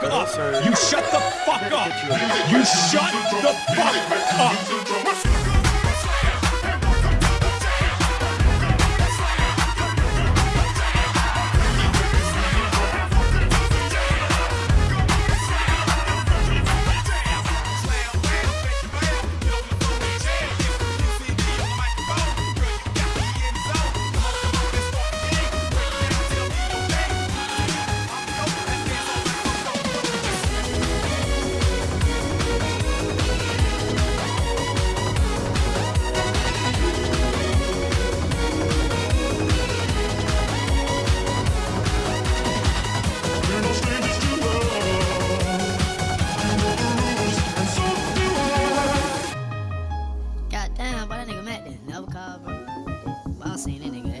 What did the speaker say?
fuck up. You shut the fuck up. You shut the fuck up. Damn, why that nigga mad? Never call, bro. I seen that nigga?